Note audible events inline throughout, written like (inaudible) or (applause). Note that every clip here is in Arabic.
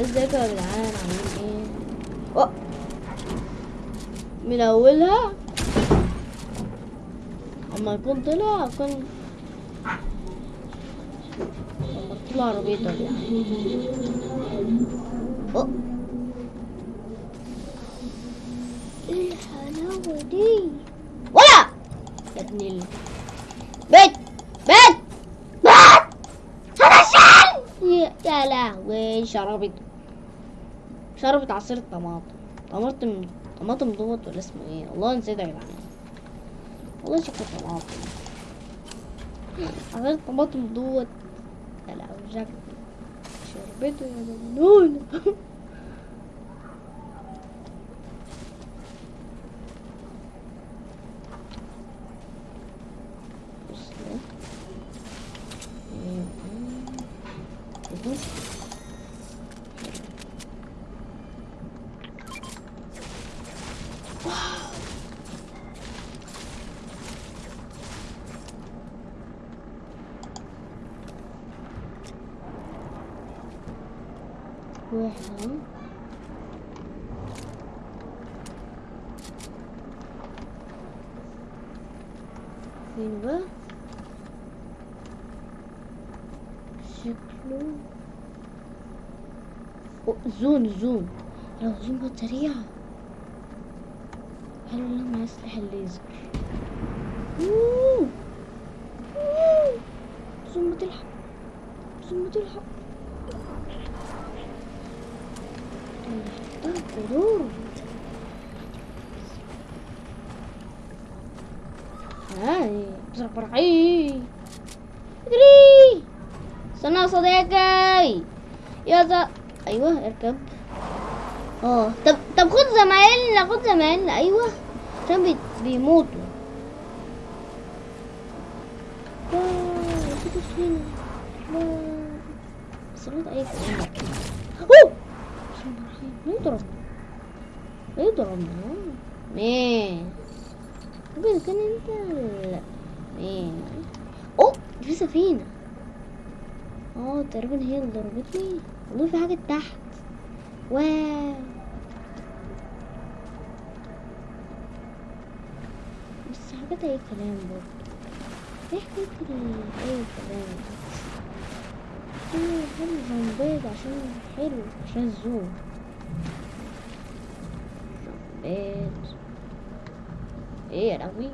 ازيكم يا جدعان؟ عاملين إيه؟ أوه. من اولها أما يكون طلع كان لما طلع عربيته يعني أوه. إيه الحلاوة دي؟ ولا! يا ابن ال بيت بيت! بيت! يا لهوي شربت شربت عصير طماطم طماطم طماطم دوت ولا اسمه إيه؟ والله نسيت يا جدعان. والله شكله طماطم. عصير طماطم دوت. لهوي شكله. شربته يا مجنون (laughs) بص ده. كده. واحد اهو. فين بقى شكله زون زون لو زون كانت سريعة حلو لما يصلح الليزر؟ أوه. أوه. زون بتلحق. زون بتلحق. ده غرور هاي بسرعة فرحي اجري استنى يا صديقي. يا ز... أيوه اركب آه طب طب خد زمايلنا خد زمايلنا أيوه عشان بي... بيموتوا. أوه! يضرب يضربنا مين انت لا مين اوه في سفينة آه تقريبا هي اللي ضربتني والله في حاجة تحت. واو بس حاجات أي كلام برضه. حكاية ال- أي كلام. إيه حلو زنبيض عشان حلو عشان الزوم. زنبيض إيه يا لهوي؟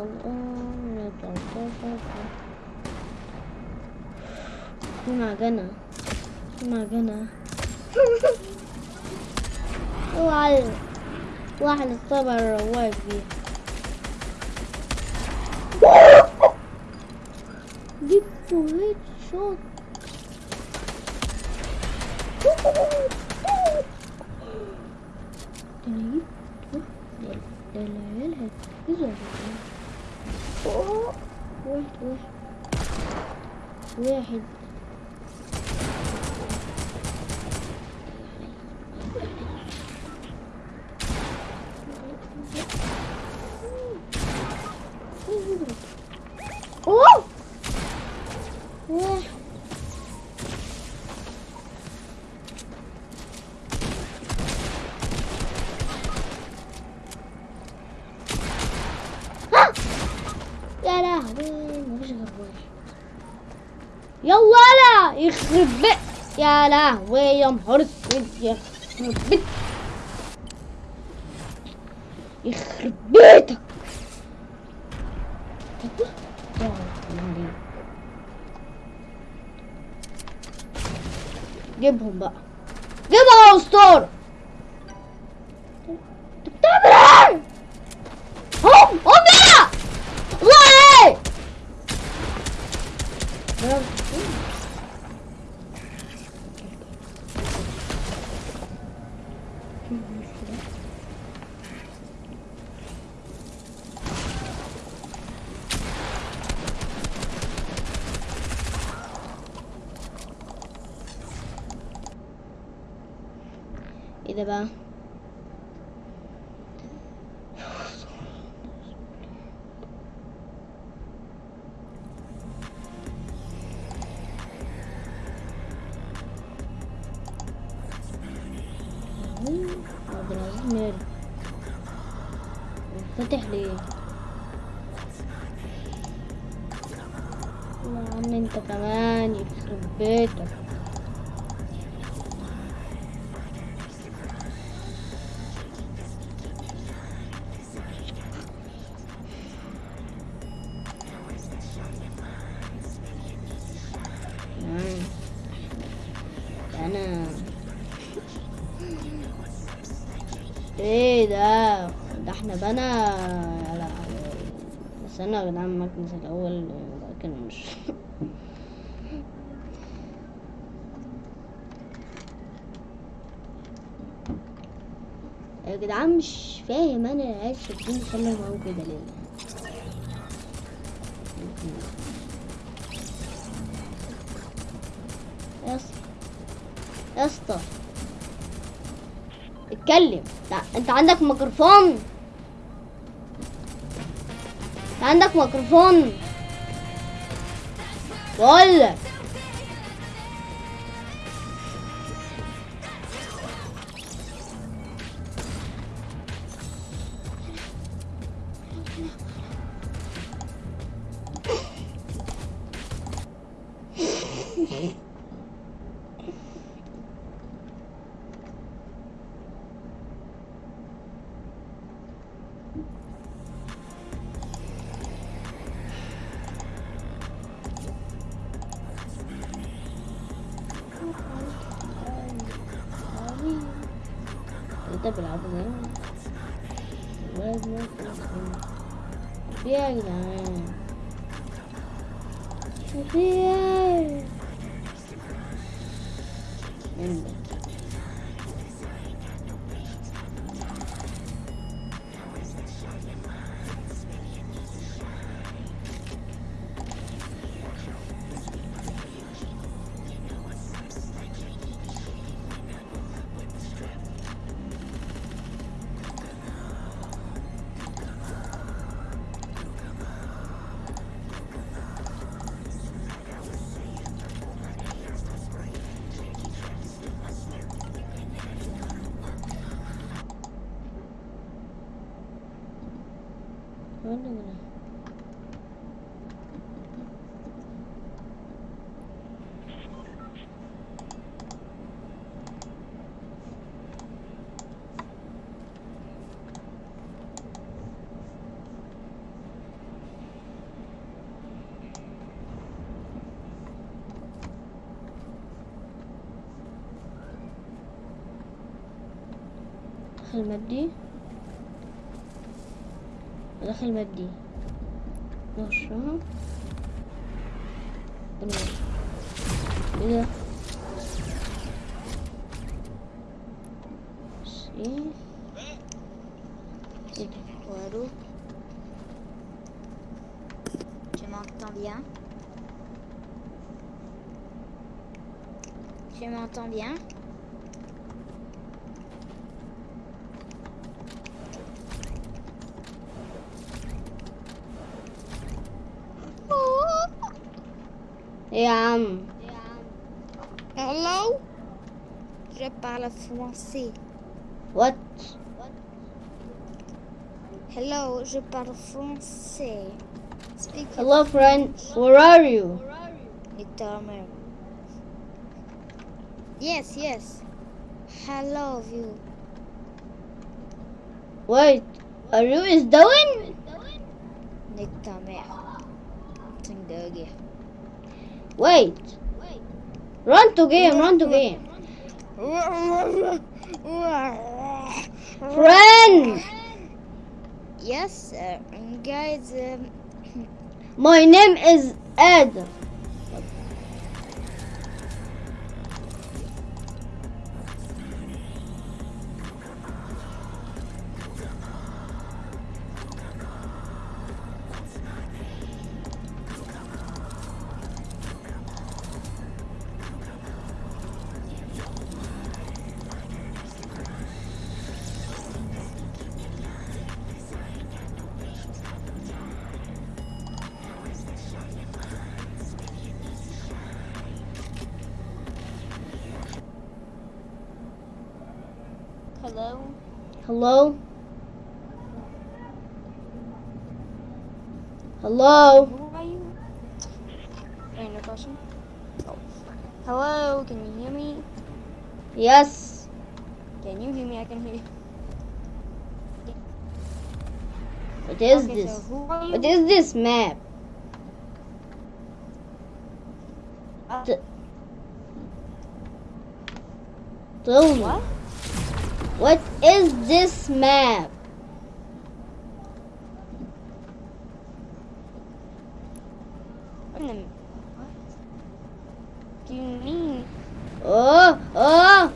اتحرك في معجنة في معجنة اوعى واحد الصبر الرواق فيها جبته هيد شوت ده أنا جبت ده ده العيال هتفوزوا يا جدعان أوه. واحد واحد واحد اوه واحد ها! يا لهوي مفيش غير واحد يلا لا يخرب بيت يا لهوي يا نهار أنا إيه ده؟ ده إحنا بنا لا أنا يا جدعان ماكنس الأول لكن مش (laughs) يا جدعان مش فاهم أنا عايز شدني خلوا معاهم كده ليه اسطى. اتكلم. لا انت عندك ميكروفون. انت عندك ميكروفون. بقول لك. ولا ولا دخل مادي مادي parle français. What? Hello, je parle français. Speak Hello, friend. Where are you? Itomer. Yes, yes. Hello, you. Wait, are you is doing? Itomer. Wait. Run to game, run to game friend Yes, uh, guys. Um, my name is Adam Hello? Who are you? Random question. Oh. Hello. Can you hear me? Yes. Can you hear me? I can hear you. What is okay, this? So who are you? What is this map? Uh, Tell me. what? What is this map? What? in the- what? Do you mean? Oh, oh,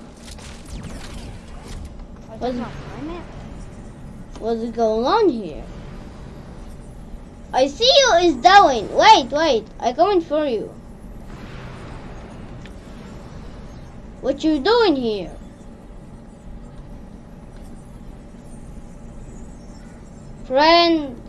Oh, What? that's not my map. what's going on here? I see you is down. Wait, wait, I coming for you. What you doing here? Friend.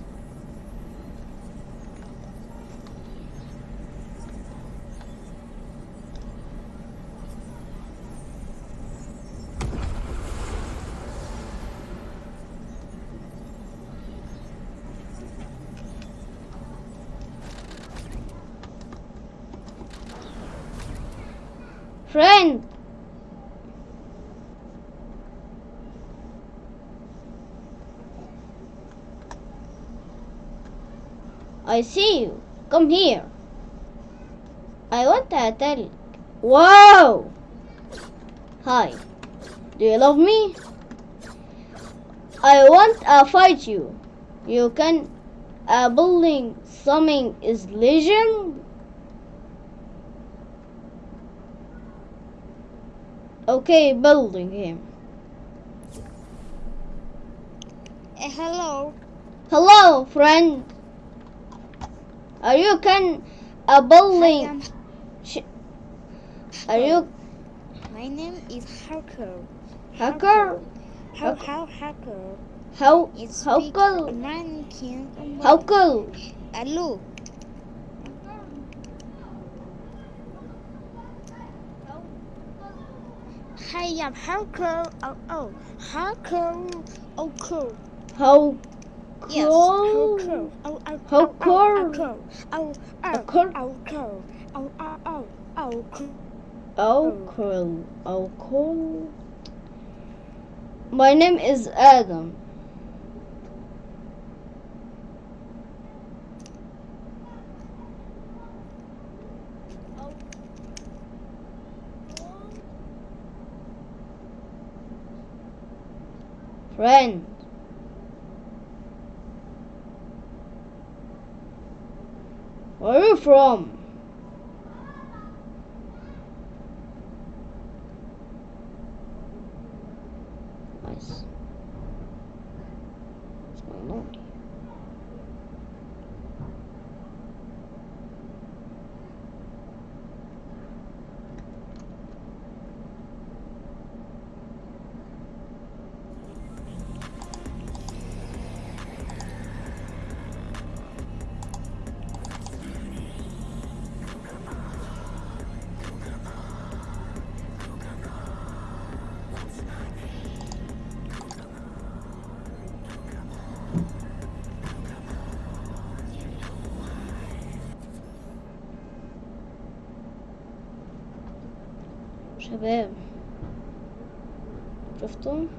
Friend. I see you. Come here. I want to tell you. Wow! Hi. Do you love me? I want to fight you. You can A building something is legend. Okay, building him. Eh, hello. Hello, friend. Are you can a building? I'm Are you My name is Harker. hacker? How Harker. how? How how cool? American. How cool? Hello. Hi, I'm Harker. Oh oh, Harker. Oh cool. How Yes. cool? Harker. Oh oh. How oh, cool? Oh oh. Oh oh. cool? Oh cool. Oh oh oh. Oh cool. Oh cool. Oh cool. My name is Adam. Where are you from? شباب شفتم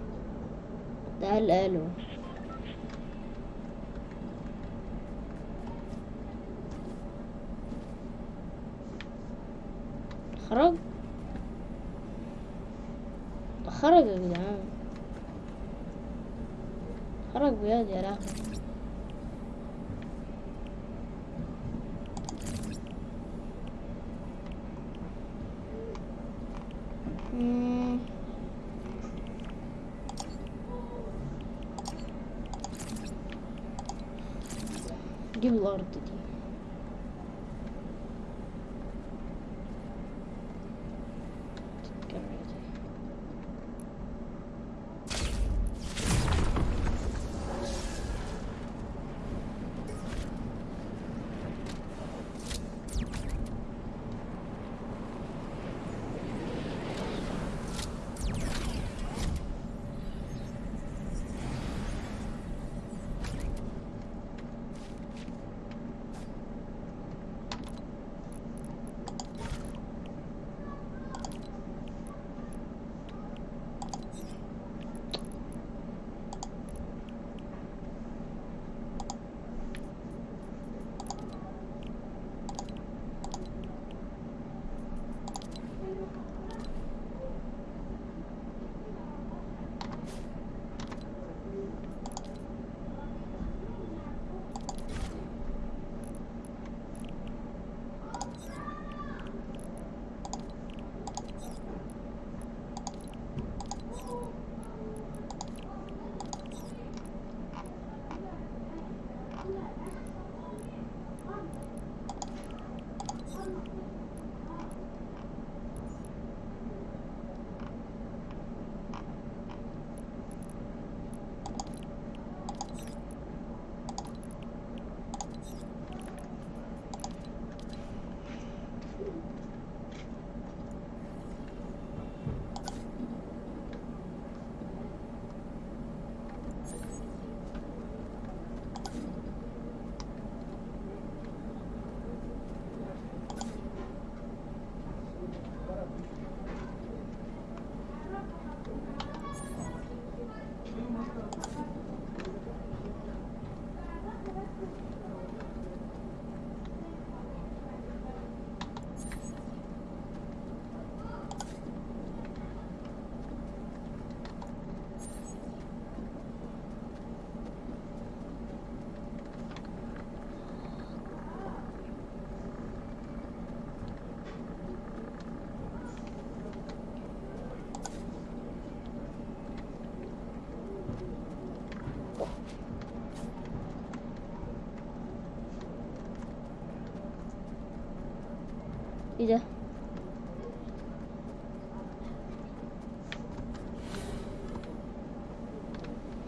إيه ده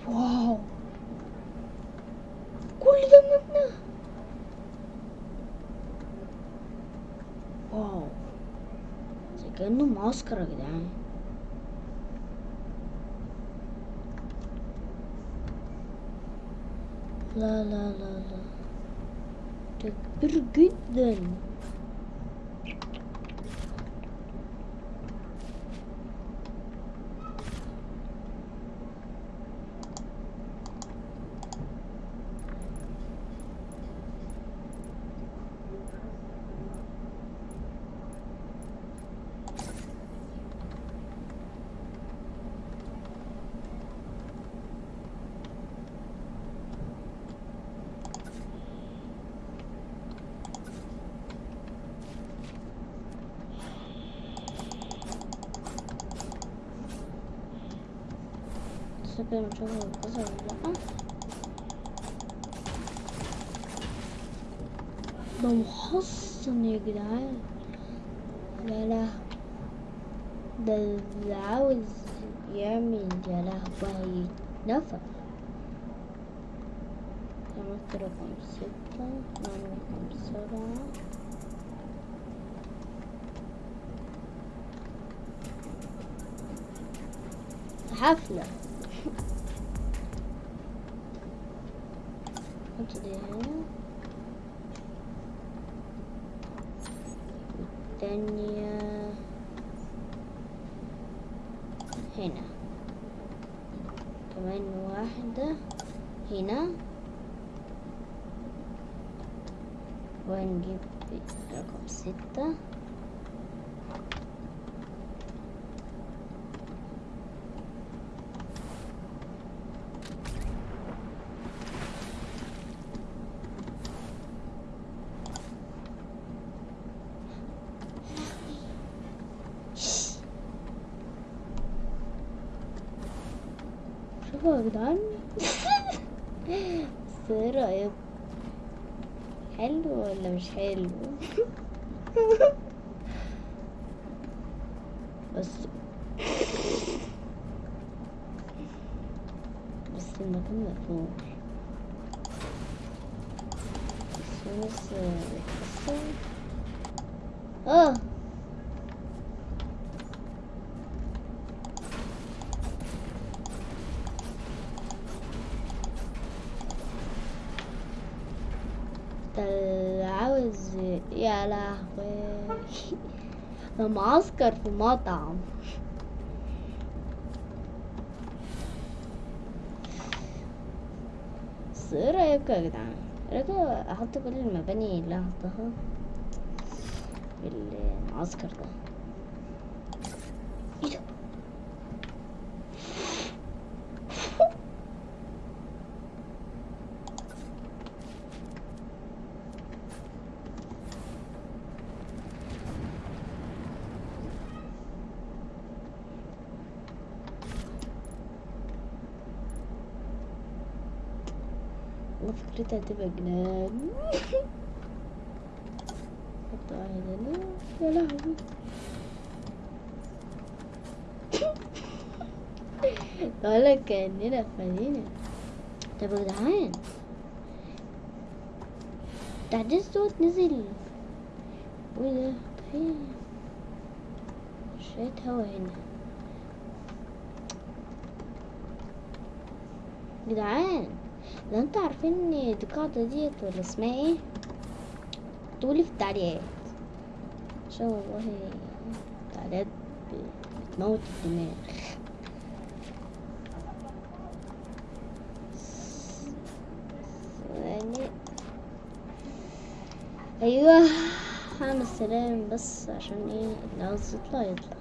واو كل ده مبنى واو زي كأنه معسكر يا جدعان لا لا لا لا ده كبير جدا كده نشوف هو اتكسر ولا ده محصن يا جدعان لا لا ده اللي عاوز يعمل يا لهوي نفع عملت رقم ستة نعمل رقم سبعة حفلة دي هنا. والتانية هنا كمان واحدة. هنا. ونجيب رقم ستة شوفوا يا جدعان بس إيه رأيك حلو ولا مش حلو بس بس المكان مقفول بس بس بيتكسر آه ده اللي عاوز يا لهوي ده معسكر في مطعم بس إيه رأيكم يا جدعان؟ إيه رأيكم أحط كل المباني اللي هحطها في المعسكر ده والله فكرتها هتبقى جنان. حط واحد هنا. يا لهوي. بقولك كأننا في مدينة. طب يا جدعان. التحديث دوت نزل. وايه ده في شوية هوا هنا. جدعان. لو أنتوا عارفين ان القاعدة ديت ولا اسمها إيه؟ تقولي في التعليقات. عشان والله التعليقات ب- بتموت الدماغ. يعني أيوه هعمل سلام بس عشان إيه؟ اللي عاوز يطلع يطلع.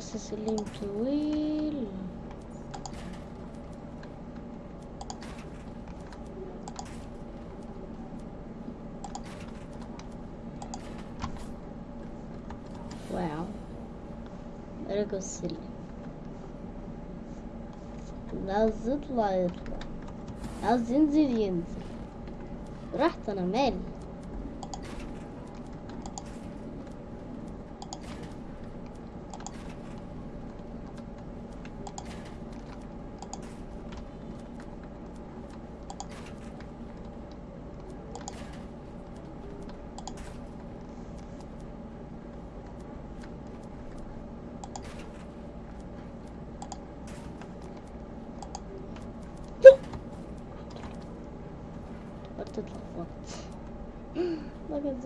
اعمل بس سلم طويل واو ركب السلم عاوز يطلع يطلع عاوز ينزل ينزل رحت أنا مالي قلت اتلخبطت ما كان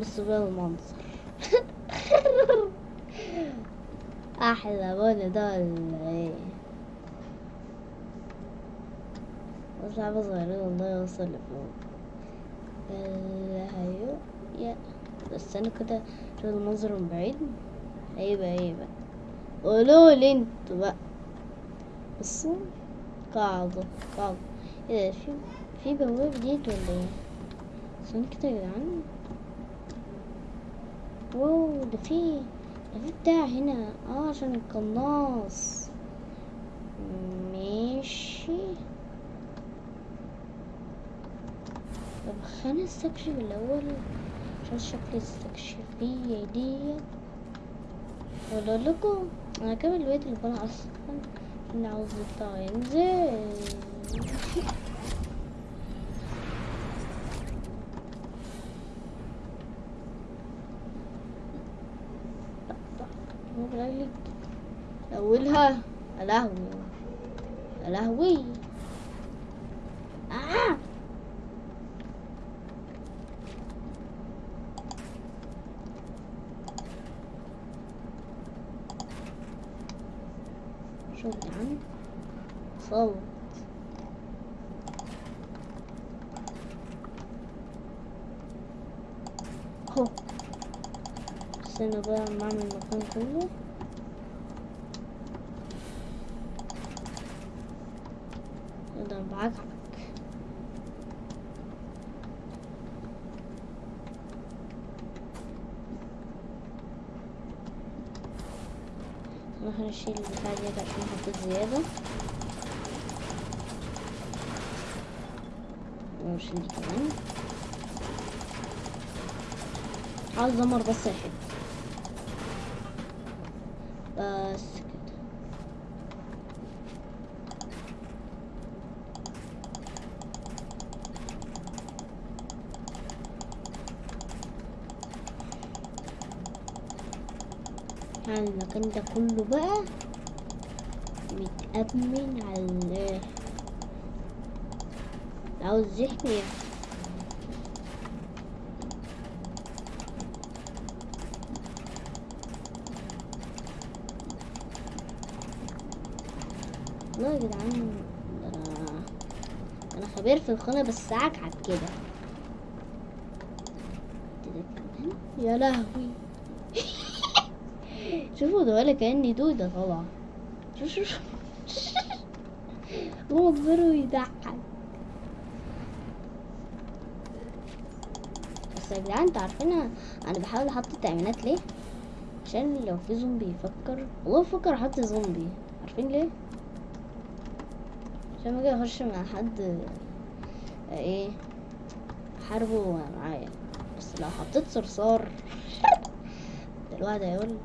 بص بقى المنظر. (laughs) أحلى بني ده ولا إيه بس صغيرة والله يوصل لفوق. هيو يا. بس أنا كده شوف المنظر من بعيد. هيبقى هيبقى قولوا لي أنتوا بقى بصوا قاعدة قاعدة إيه في في بواب جديد ولا إيه استنى كده يا جدعان واو ده في ده في بتاع هنا آه عشان القناص ماشي طب خلينا نستكشف الأول عشان شكل الاستكشافية ديت ولا لكم أنا كامل البيت اللي أنا أصلا أنا عاوز بتاع ينزل. مو بلاقي أولها يا لهوي. يا لهوي آه شوف يا عم صوت هو استنى بقى اما اعمل المكان كله ده بعجبك نروح نشيل البتاع ديت عشان حطيت زيادة ونشيل دي كمان عاوز دمر بس الحب بس كده. يعني المكان ده كله بقى متأمن على عاوز يحمي والله يا جدعان ده أنا أنا خبير في الخانة بس عكعك كده. يا لهوي. (laughs) شوفوا ده ولا كأني دودة طالعة شوف شوف هو كبر ويضحك بس يا جدعان أنتوا عارفين أنا بحاول أحط التأمينات ليه؟ عشان لو في زومبي يفكر والله بفكر أحط زومبي. عارفين ليه؟ عشان ما أجي أخش مع حد إيه حاربه معايا بس لو حطيت صرصار ده الواحد هيقول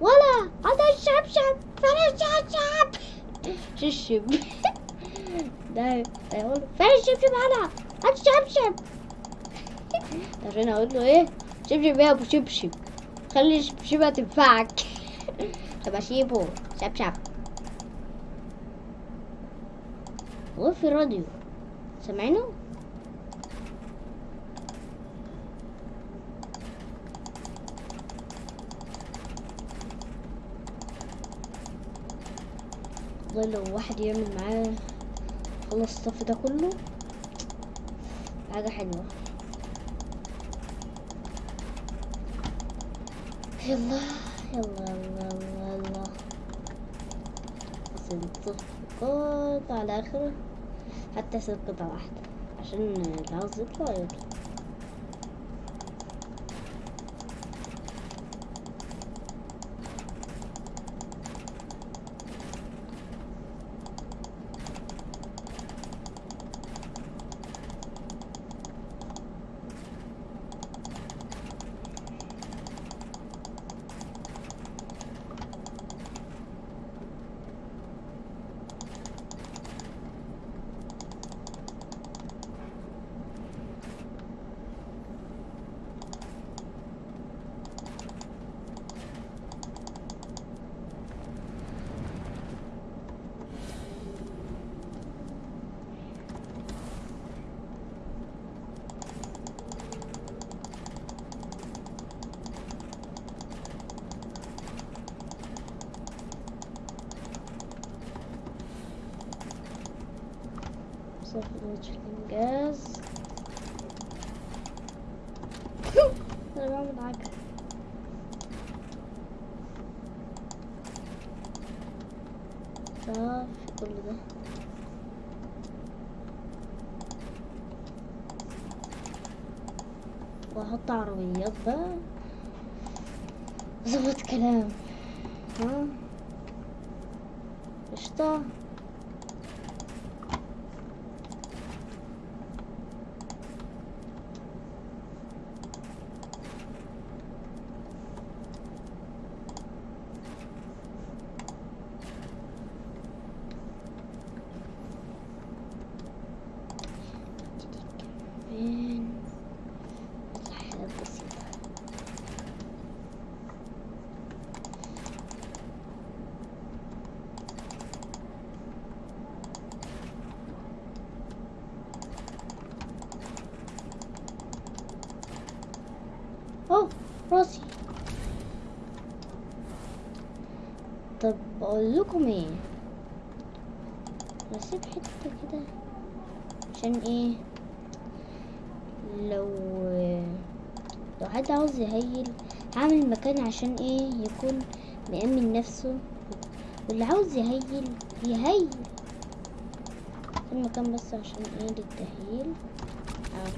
ولا هذا الشبشب فين الشبشب شبشب ده هيقول فين الشبشب هلا هات الشبشب عشان أقول له إيه؟ شبشب يا أبو شبشب خلي الشبشبة تنفعك. (laughs) طب اشيبه شبشب هو في راديو والله لو واحد يعمل معاه خلص الصف ده كله حاجة حلوة. يلا يلا يلا يلا. يلا الصفقات على آخر حتى ست قطعة واحدة عشان يطلع يطلع بعمل حاجة صافي كل ده. وأحط عربيات بقى. ظبط كلام. ها؟ قشطة فين حاجات بسيطة اوه راسي طب أقول لكم إيه نسيب حتة كده عشان إيه لو لو حد عاوز يهيل هعمل مكان عشان إيه يكون مأمن نفسه واللي عاوز يهيل يهيل. المكان بس عشان إيه للتهييل. آه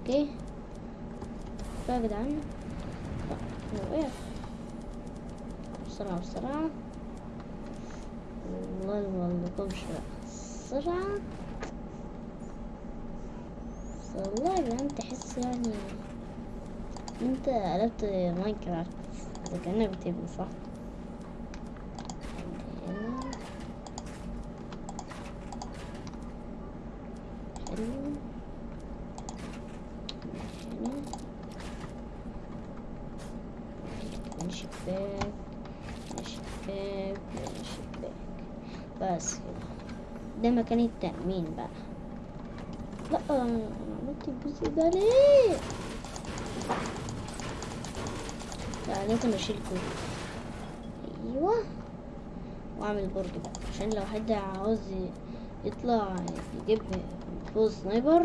أوكي بقى يا جدعان. وقعت بسرعة بسرعة. والله اقولكمش بقى بسرعة. بس والله يا جدعان تحس يعني انت قلبت ماينكرافت اذا كانك بتبني صح بس ده مكان التأمين بقى لا أنا عملت الجزء ده ليه لازم اشيل كله أيوه. وأعمل بقى عشان لو حد عاوز يطلع يجيب فوز سنايبر.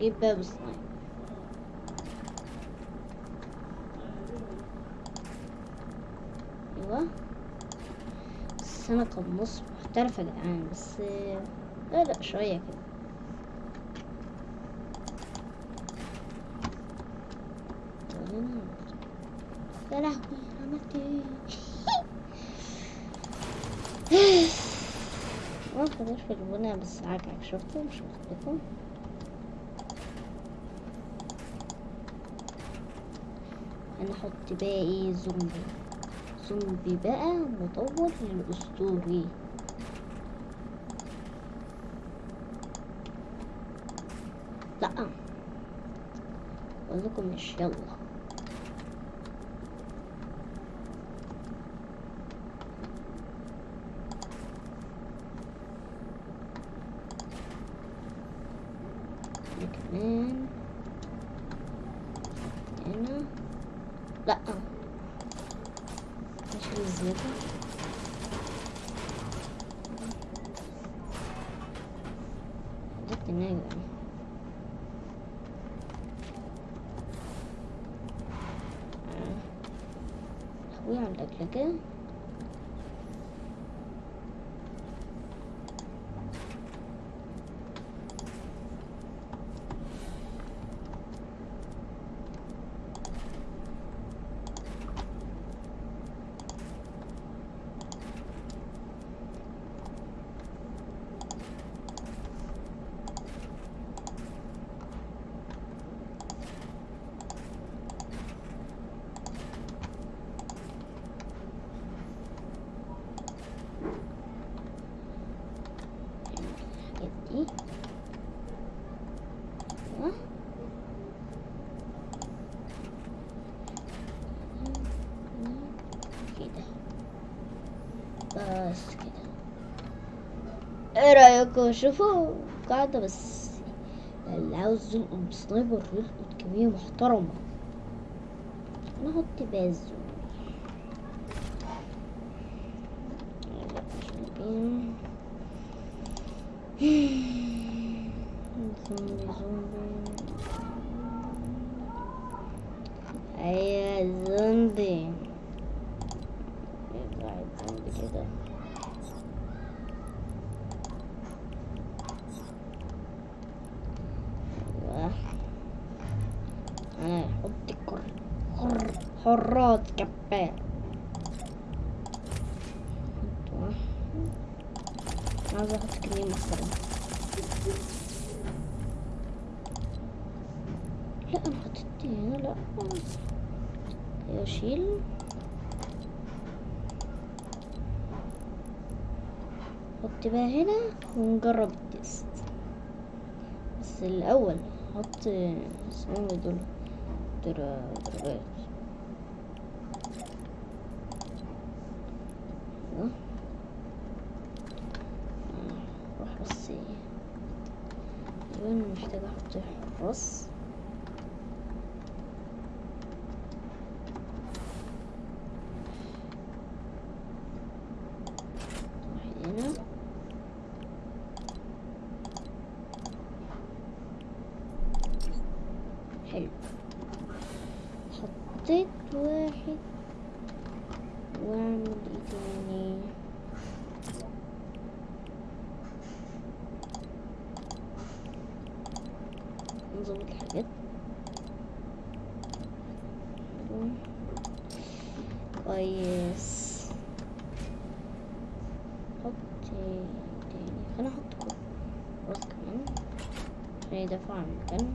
جيب باب سنايبر. أيوه. بس أنا قناص محترف يا جدعان بس لا لا شوية كده يا لهوي عملت إيه؟ (laughs) ما تقدرش في البناء بس عاجعك شفتوا؟ مش أنا أحط بقى إيه زومبي. زومبي بقى مطور للأسطوري. لا. أقول لكم مش يلا ده كمان هنا لا نشيل الزيادة جبت الناجي أخوي على الاكل كده بس كده شوفوا قاعدة بس. اللي عاوز يلقط بسنايبر يلقط كمية محترمة. أنا أحط باز زومبي زومبي أيوه زومبي واحد زومبي كده أيوه أنا أحط كر حر حرات كباب أحط- عاوز أحط كمية محترمة لا أنا حطيت هنا لا. يشيل حط بقى هنا ونجرب التست. بس الأول حط اسمهم إيه دول؟ در- درجات أيوة. آه، روح بس أيوه محتاج أحط حراس واحد هنا حلو حطيت واحد واعمل إيه تاني نظبط الحاجات حلو. كويس حط تاني خلينا أحط كل راس كمان عشان يدافع عن المكان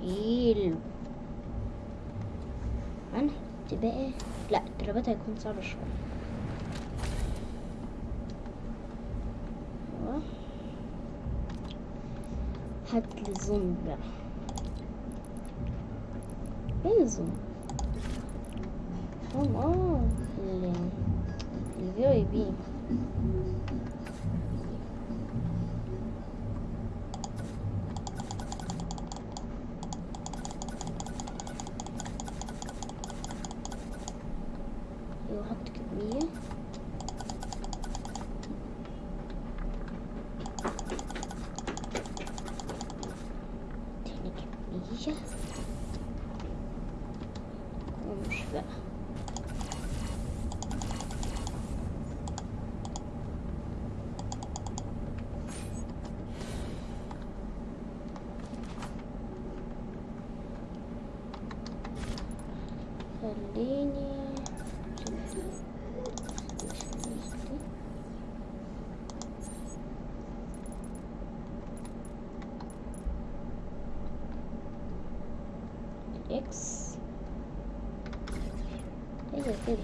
حلو هنحط بقى الترابات هيكون صعب شوية. هات لي زومبي كمية ومش بقى خليني إكس هي كده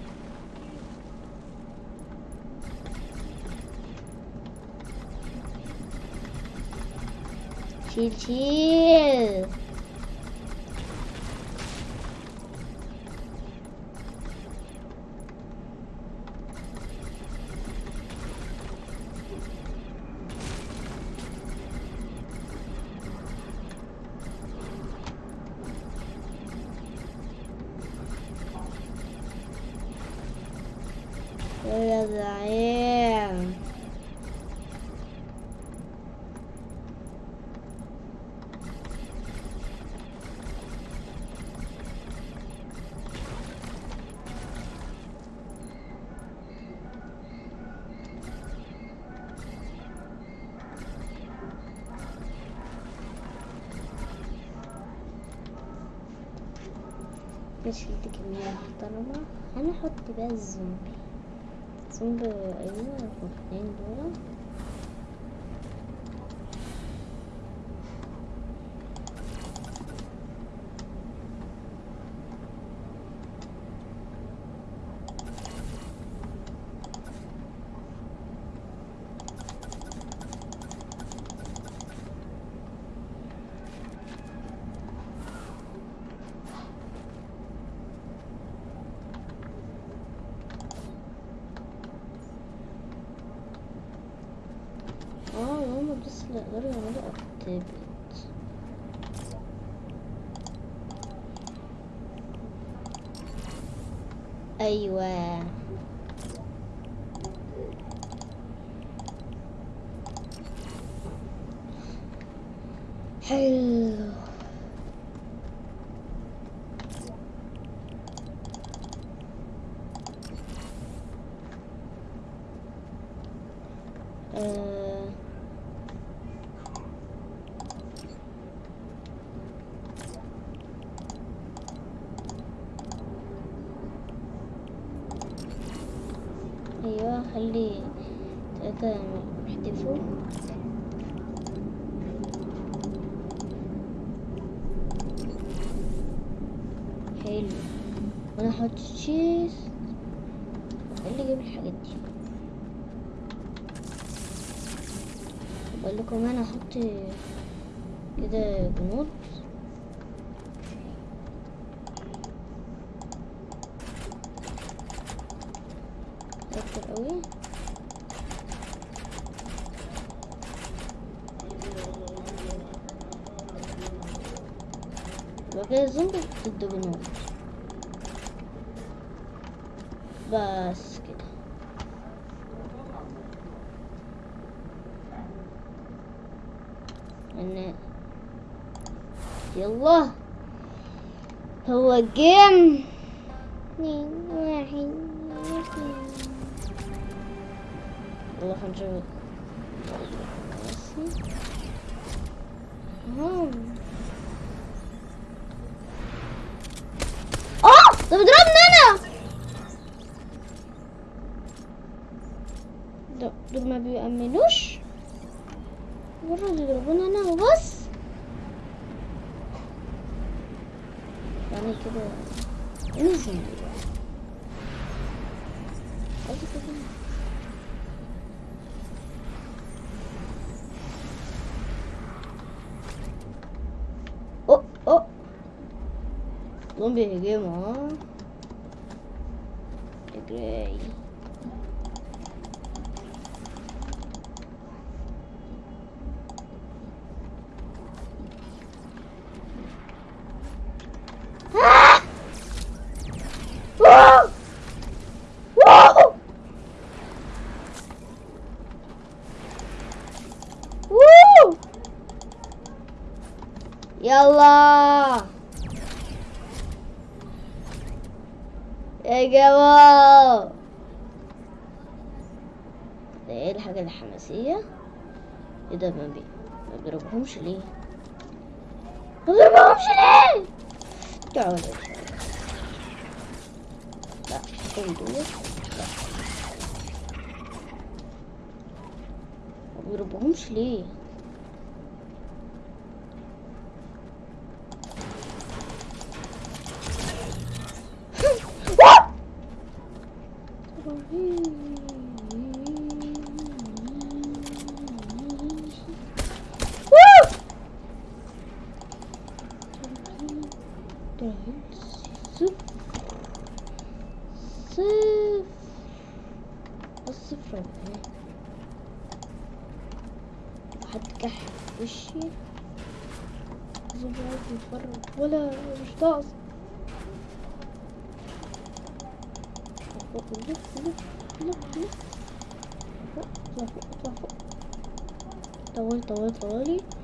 شيل شيل يا زعيم دي كمية محترمة. هنحط بقى الزومبي. زومبي أيوه الاثنين دول اللي يقدروا يعملوا اكتيفيت أيوه حلو آه. أيوه خلي تلاتة يحتفوا حلو وأنا أحط تشيز اللي يجيب الحاجات دي بقول لكم أنا أحط كده جنود أكتر قوي يبقى كده زومبي ضد جنود بس كده ان يلا هو جيم. والله هنشوف. آه! ده بيضربني أنا! دول ما بيأمنوش مجرد يضربوني أنا وبس. يعني كده نزل عايزة كده. اوه اوه زومبي هجموا ها اجري آه! واو! واو! ووو! يلا يا جماعة ده إيه الحاجة الحماسية إيه ده؟ ما بي ما بيضربهمش ليه؟ ما بيضربهمش ليه؟ تعالوا لا كل دول. ما بيضربهمش ليه؟ مش ناقص فوق لف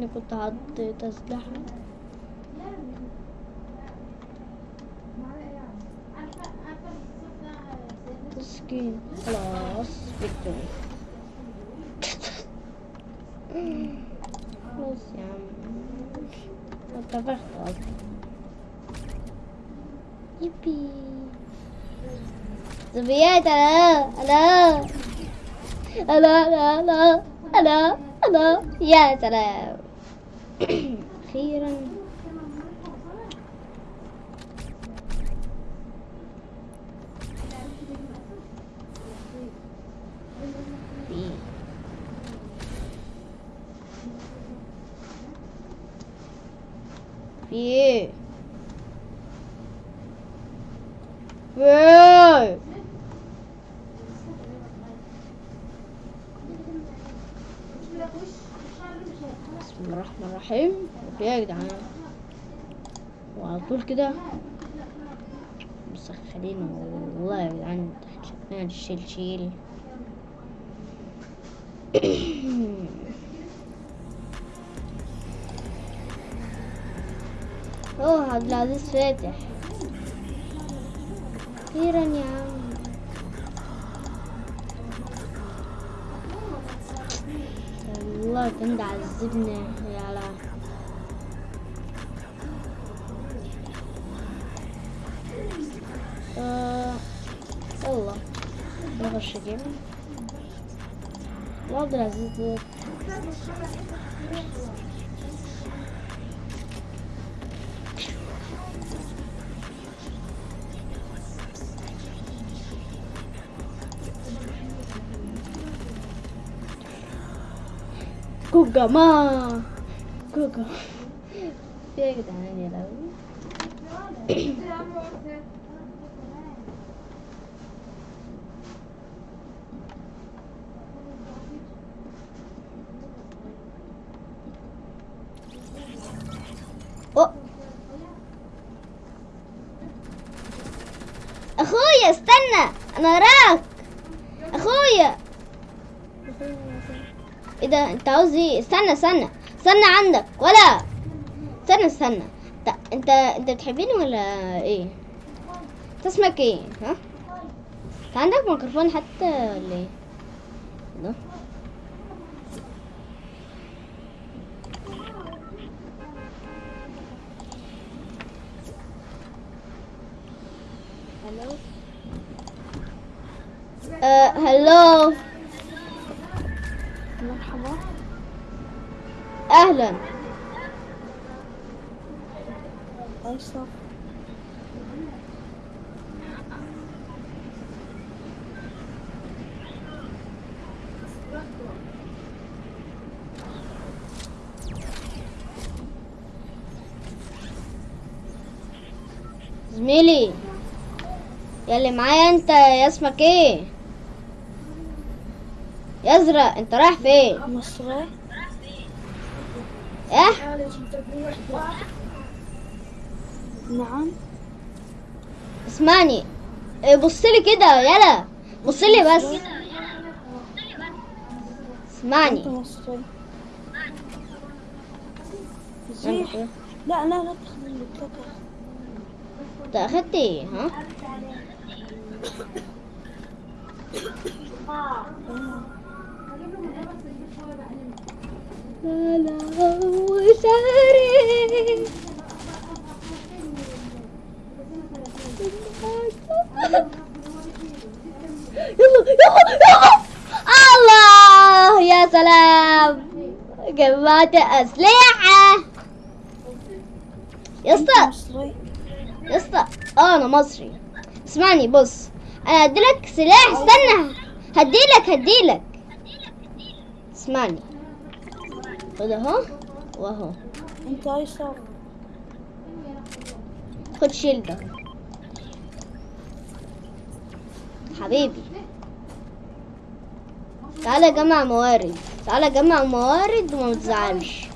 ريتني كنت حطيت اسلحه تسكين خلاص فيكتوري خلاص يا عم. اتفقت أصلا. يبي. زبيات أنا أنا. أنا أنا أنا أنا. يا سلام. أخيرا. في. إيه بسم الله الرحمن الرحيم. إيه يا جدعان. وعلى طول كده مسخنين والله يا جدعان. شكلنا شيل شيل. اوه عبد العزيز فاتح. أخيرا يا عم. والله كان ده عذبنا يا لا آه يلا نخش جيم عبد العزيز ده كوكا ما كوكا في يا جدعان يا لهوي أوه. اخويا استنى أنا وراك اخويا إيه استنى استنى استنى عندك. ولا استنى استنى. انت انت بتحبيني ولا إيه؟ انت اسمك إيه؟ ها؟ انت عندك ميكروفون حتى ولا إيه؟ ده. آه هلو أيسر. زميلي يا اللي معايا أنت يا اسمك إيه يا ازرق أنت رايح فين مصري. إيه؟ نعم. اسمعني. إيه، بص لي كده يلا. بص لي بس. اسمعني. لا لا لا. انت أخدت إيه؟ ها لا لا وشهري يلا يلا يلا الله يا سلام. جمعت أسلحة يا اسطى. يا اسطى آه أنا مصري. اسمعني بص. أنا هديلك سلاح. استنى. هديلك هديلك. اسمعني. خد اهو واهو أنت أيسر. خد شيل ده حبيبي. تعالى جمع موارد. تعالى جمع موارد وما تزعلش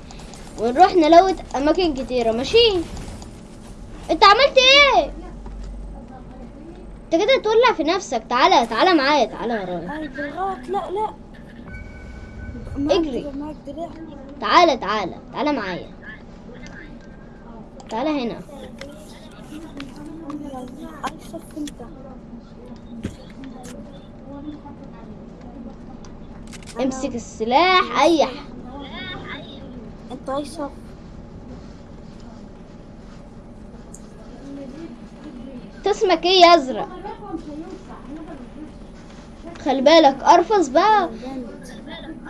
ونروح نلوت أماكن كتيرة ماشي؟ انت عملت إيه؟ انت كده تولع في نفسك. تعالى تعالى معايا تعالى ورايا. لا لا. اجري. تعالى تعالى تعالى معايا تعالى هنا. امسك السلاح اي ح- أنت أيسر. انت اسمك إيه يا أزرق خلي بالك ارفص بقى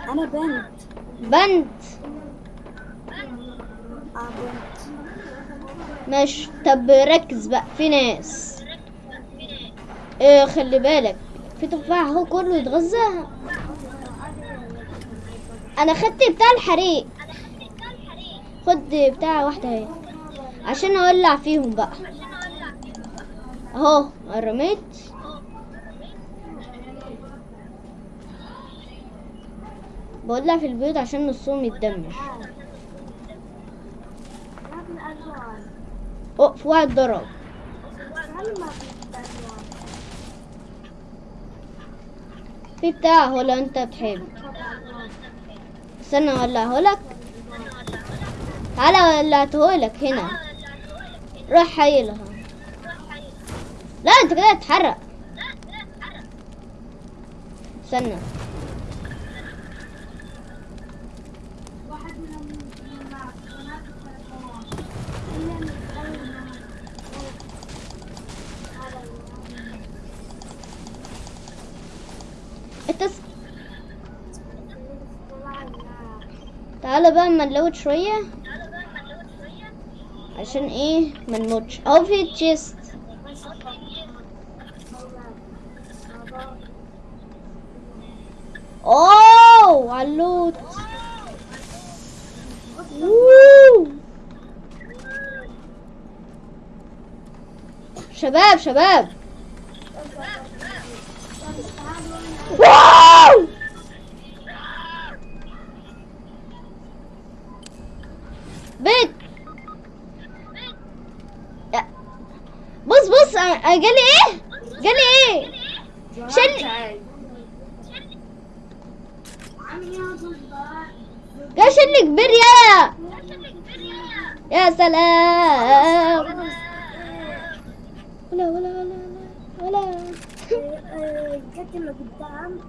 أنا بنت. بنت. آه بنت. ماشي. طب ركز بقى في ناس. إيه خلي بالك في تفاح أهو كله يتغذى. أنا خدت بتاع الحريق. خد بتاع واحدة أهي. عشان أولع فيهم بقى. أهو رميت. بولع في البيوت عشان نصهم يتدمر. في واحد ضرب في بتاع هو لو أنت تحب. استنى اولعه لك تعالى ولعته لك هنا. روح حيلها لا أنت كده هتتحرق استنى واحد منهم من الناس بنات التلفون إلا من أول هذا التس... تعالى بقى اما نلوت شوية. عشان إيه ما نموتش. في تشيست أوه! علوت ووو. شباب شباب واو بيت بص بص أ- جالي إيه جالي إيه شل جا شل كبير يا يا سلام ولا ولا ولا ولا ولا جت اللي قدام.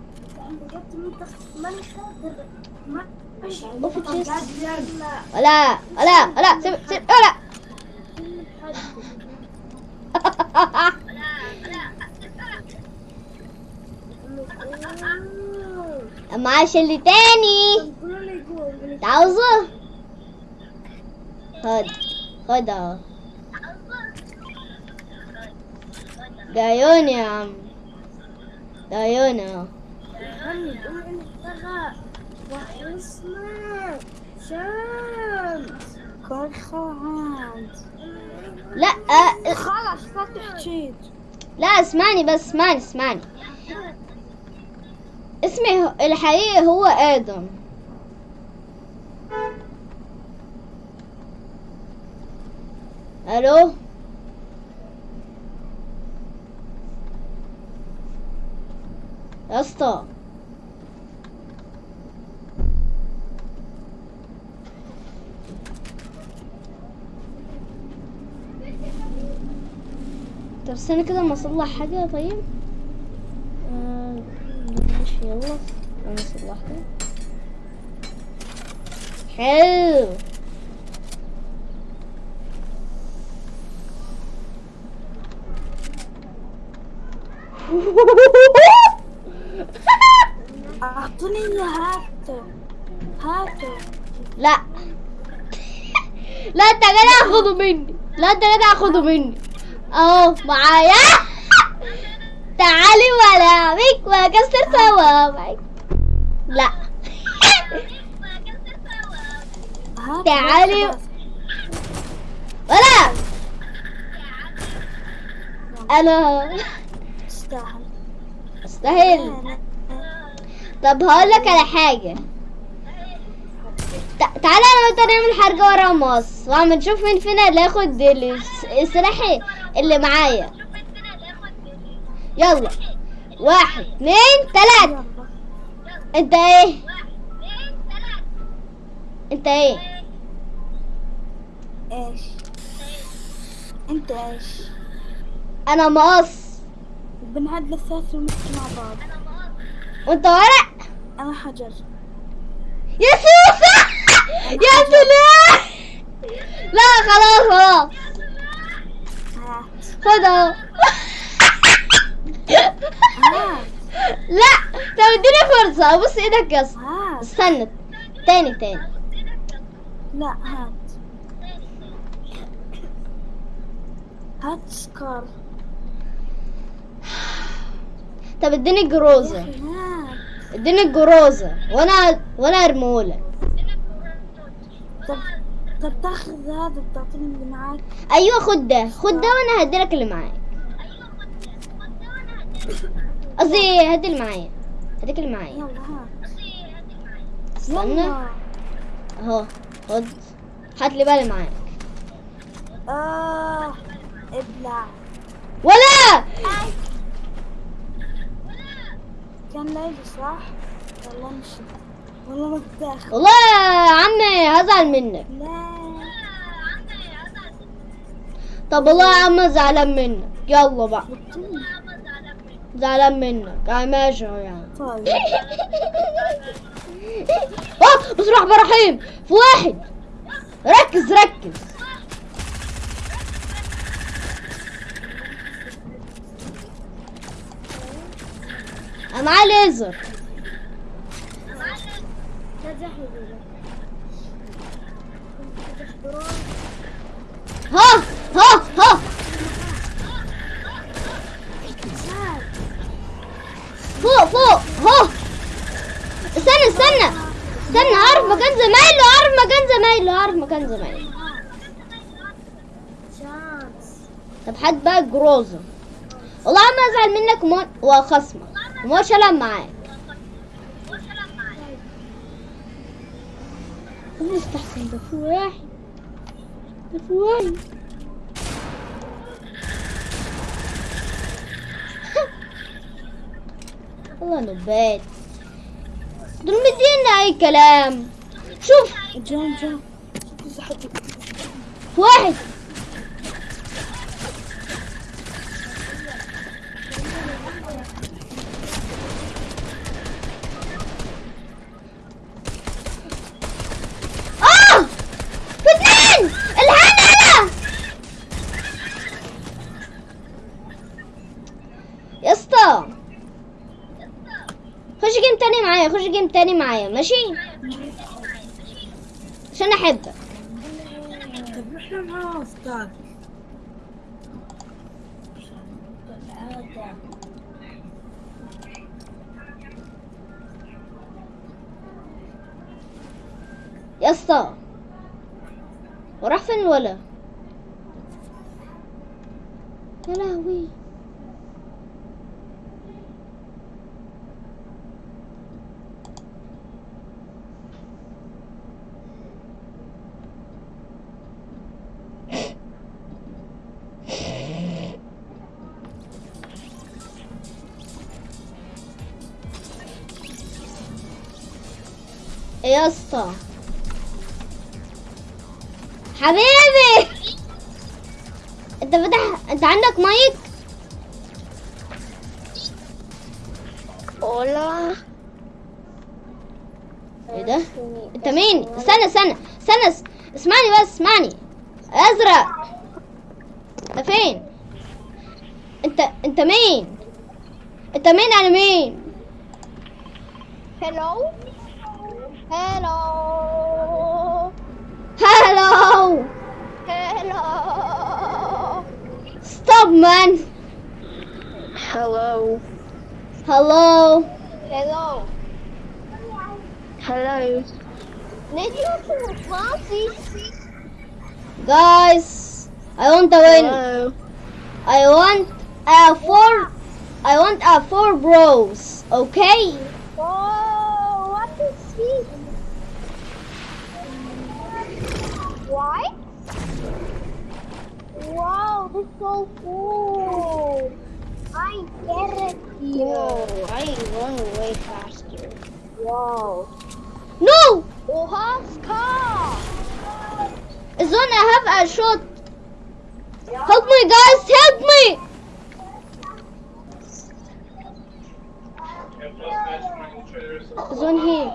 لا. ولا ولا ولا سيب سيب ولا. معاه شل تاني. تعوزه. خد خد اهو. ده عيون يا عم. واسمع شمس كل لا آه، خلاص فتح شيت لا اسمعني بس اسمعني اسمعني. اسمي الحقيقي هو آدم. ألو؟ يا اسطى. طب استنى كده اما اصلح حاجة طيب؟ آه، ماشي يلا. أنا صلحتها حلو. اعطني هاته هاته لا. لا انت كده هاخده مني. لا انت كده هاخده مني. اهو معايا. تعالي ولا بيك واكسر صوابعك لا. تعالي. ولا. أنا. تستاهل استاهل طب هقول لك على حاجة. تع- تعالى أنا وانت نعمل حركة ورا مص وعم نشوف مين فينا اللي ياخد الس- السلاح اللي معايا. يلا. واحد اتنين تلاتة. يلا انت إيه؟ انت إيه؟ إيش؟ انت إيش؟ أنا مقص. بنعد الثلاث ونمشي مع بعض. وانت ورق؟ أنا حجر. يا سوسة يا سلام لا خلاص خلاص. هات خد أهو. هات لا طب اديني فرصة. أبص إيدك يا هات استنى. تاني تاني. لا هات. هات سكار. طب اديني هات. اديني الجروزة وأنا وأنا ارمولك طب طب تاخذ هذا بتعطيني اللي معاك. أيوه خد ده خد ده وأنا هديلك اللي معايا قصدي هدي اللي معايا. هديك اللي معايا. يلا هات استنى. أهو خد. هات لي بقى اللي معاك. آه ابلع. ولا! كان ليلي صح؟ والله مش والله ما بتاخذ والله يا عمي هزعل منك. لا. طب والله يا عم زعلان منك. يلا بقى. زعلان منك. يا ماشي يعني طيب. (laughs) آه بسم الله الرحمن الرحيم. في واحد. ركز ركز. أنا معاه ليزر ها ها ها فوق فوق ها استنى استنى. استنى اعرف مكان زمايله اعرف مكان زمايله اعرف مكان زمايله. طب حد بقى جروزة والله ما أزعل منك وخصمك وما شلم معاك مستحسن ده في واحد. ده في واحد. (laughs) والله نبات دول مدينا أي كلام. شوف. صحتي في واحد. تاني معايا ماشي؟ عشان أحبك. طب إحنا يا اسطى وراح فين الولا يا لهوي. يا اسطى حبيبي! انت فتح انت عندك مايك؟ Hola. إيه ده؟ انت مين؟ استنى استنى استنى اس- اسمعني بس اسمعني. ازرق. انت فين؟ انت انت مين؟ انت مين أنا مين؟ Hello. Hello. Hello. Stop, man. Hello. Hello. Hello. Hello. Need you to party? Guys, I want to win. Hello. I want a four. I want a four bros. Okay. So cool. I get it. Whoa, I run way faster. Wow. no Oha, car. Zone I have a shot help me guys help me Zone here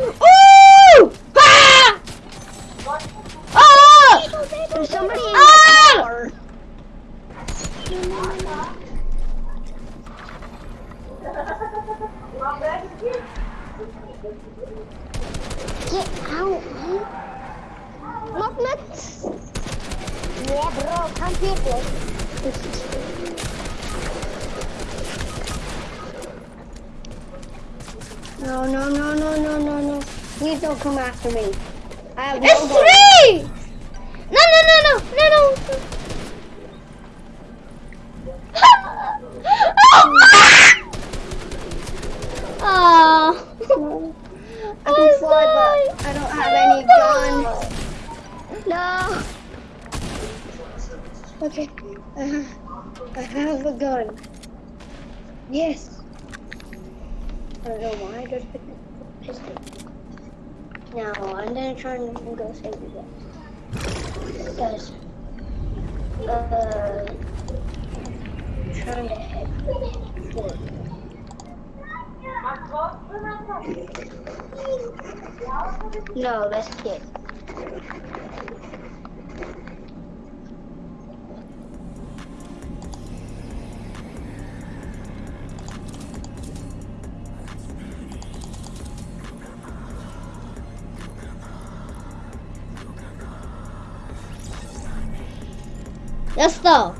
Ooh! Ah! Ah! There's somebody in Ah! the car. I'm fearless. No, no, no, no, no, no, no. Please don't come after me. I have no It's gun. three! No, no, no, no, no, no. Oh. (laughs) I can fly, but I don't have any gun. No. Okay. Uh, I have a gun. Yes. I don't know why I just picked a pistol. Now I'm gonna try and go save you guys. Guys. Uh. Trying to head. No, that's kid. يا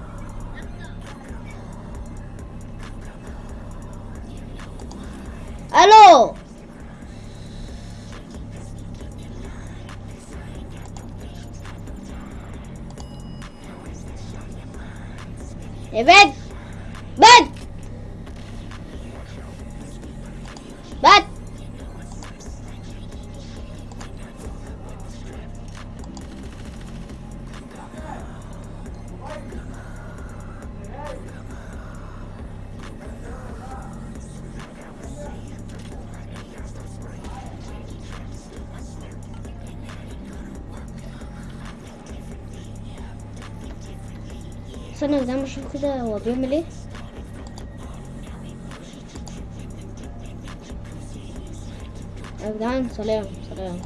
أشوف كده هو بيعمل إيه؟ يا جدعان سلام سلام.